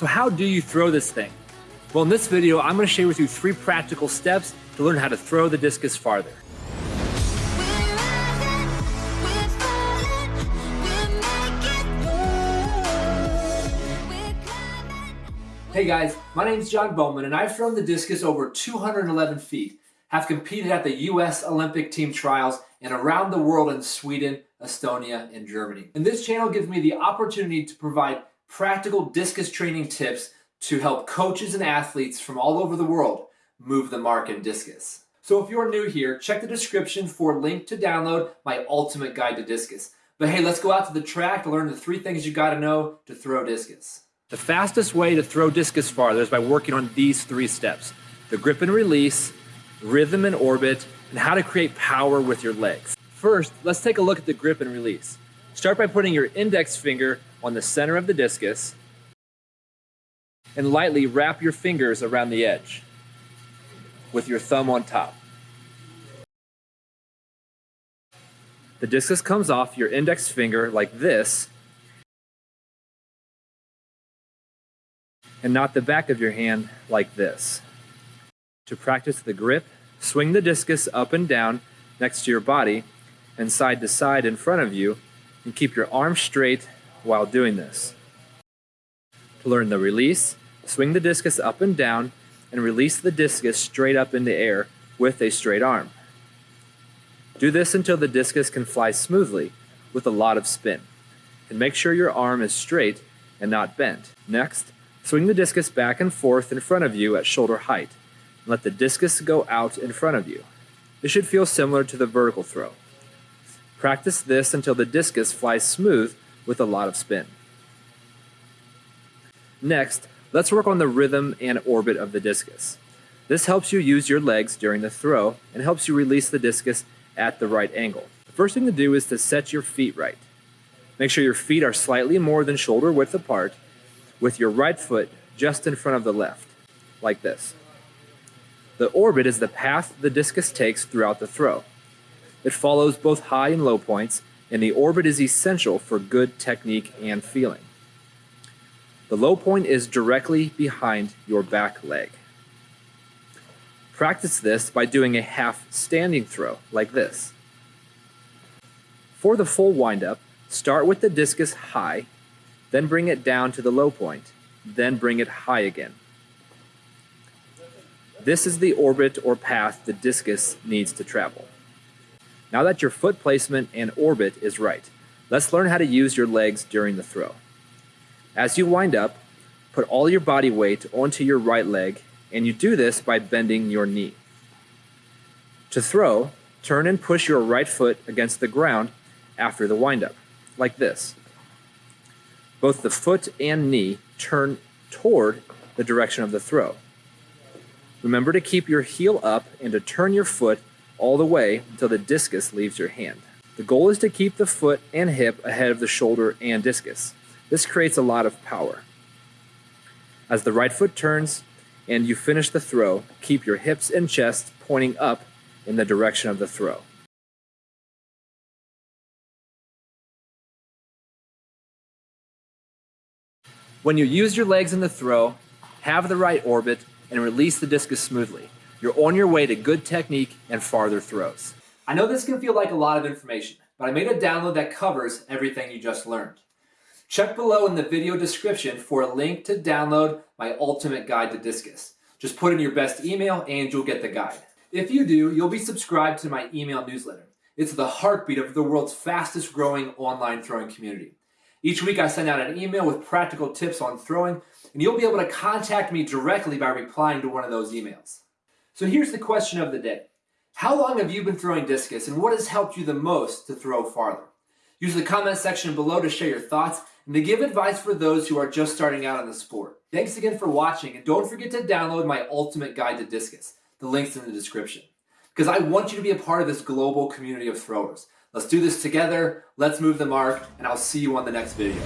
So how do you throw this thing? Well, in this video, I'm gonna share with you three practical steps to learn how to throw the discus farther. Hey guys, my name is John Bowman and I've thrown the discus over 211 feet, have competed at the US Olympic team trials and around the world in Sweden, Estonia, and Germany. And this channel gives me the opportunity to provide practical discus training tips to help coaches and athletes from all over the world move the mark in discus. So if you're new here, check the description for a link to download my ultimate guide to discus. But hey, let's go out to the track to learn the three things you gotta know to throw discus. The fastest way to throw discus farther is by working on these three steps. The grip and release, rhythm and orbit, and how to create power with your legs. First, let's take a look at the grip and release. Start by putting your index finger on the center of the discus and lightly wrap your fingers around the edge with your thumb on top. The discus comes off your index finger like this and not the back of your hand like this. To practice the grip, swing the discus up and down next to your body and side to side in front of you and keep your arms straight while doing this. To learn the release, swing the discus up and down and release the discus straight up in the air with a straight arm. Do this until the discus can fly smoothly with a lot of spin. And make sure your arm is straight and not bent. Next, Swing the discus back and forth in front of you at shoulder height. And let the discus go out in front of you. This should feel similar to the vertical throw. Practice this until the discus flies smooth with a lot of spin. Next, let's work on the rhythm and orbit of the discus. This helps you use your legs during the throw and helps you release the discus at the right angle. The first thing to do is to set your feet right. Make sure your feet are slightly more than shoulder width apart with your right foot just in front of the left, like this. The orbit is the path the discus takes throughout the throw. It follows both high and low points, and the orbit is essential for good technique and feeling. The low point is directly behind your back leg. Practice this by doing a half standing throw, like this. For the full windup, start with the discus high then bring it down to the low point, then bring it high again. This is the orbit or path the discus needs to travel. Now that your foot placement and orbit is right, let's learn how to use your legs during the throw. As you wind up, put all your body weight onto your right leg, and you do this by bending your knee. To throw, turn and push your right foot against the ground after the windup, like this. Both the foot and knee turn toward the direction of the throw. Remember to keep your heel up and to turn your foot all the way until the discus leaves your hand. The goal is to keep the foot and hip ahead of the shoulder and discus. This creates a lot of power. As the right foot turns and you finish the throw, keep your hips and chest pointing up in the direction of the throw. When you use your legs in the throw, have the right orbit, and release the discus smoothly, you're on your way to good technique and farther throws. I know this can feel like a lot of information, but I made a download that covers everything you just learned. Check below in the video description for a link to download my ultimate guide to discus. Just put in your best email and you'll get the guide. If you do, you'll be subscribed to my email newsletter. It's the heartbeat of the world's fastest growing online throwing community. Each week I send out an email with practical tips on throwing, and you'll be able to contact me directly by replying to one of those emails. So here's the question of the day. How long have you been throwing discus, and what has helped you the most to throw farther? Use the comment section below to share your thoughts and to give advice for those who are just starting out in the sport. Thanks again for watching, and don't forget to download my ultimate guide to discus. The link's in the description. Because I want you to be a part of this global community of throwers. Let's do this together. Let's move the mark, and I'll see you on the next video.